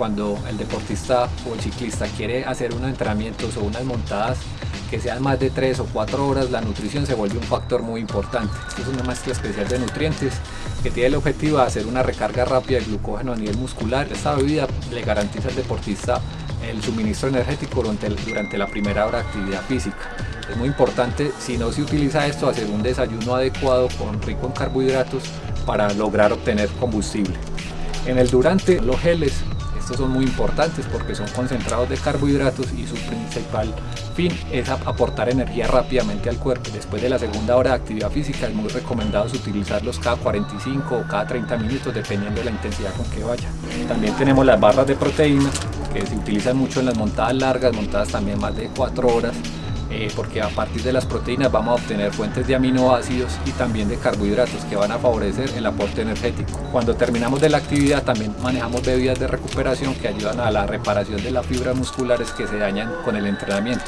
cuando el deportista o el ciclista quiere hacer unos entrenamientos o unas montadas que sean más de 3 o 4 horas, la nutrición se vuelve un factor muy importante. Esta es una mezcla especial de nutrientes que tiene el objetivo de hacer una recarga rápida de glucógeno a nivel muscular. Esta bebida le garantiza al deportista el suministro energético durante, durante la primera hora de actividad física. Es muy importante, si no se utiliza esto, hacer un desayuno adecuado con rico en carbohidratos para lograr obtener combustible. En el durante, los geles, estos son muy importantes porque son concentrados de carbohidratos y su principal fin es aportar energía rápidamente al cuerpo. Después de la segunda hora de actividad física es muy recomendado utilizarlos cada 45 o cada 30 minutos dependiendo de la intensidad con que vaya. También tenemos las barras de proteína que se utilizan mucho en las montadas largas, montadas también más de 4 horas eh, porque a partir de las proteínas vamos a obtener fuentes de aminoácidos y también de carbohidratos que van a favorecer el aporte energético. Cuando terminamos de la actividad también manejamos bebidas de recuperación que ayudan a la reparación de las fibras musculares que se dañan con el entrenamiento.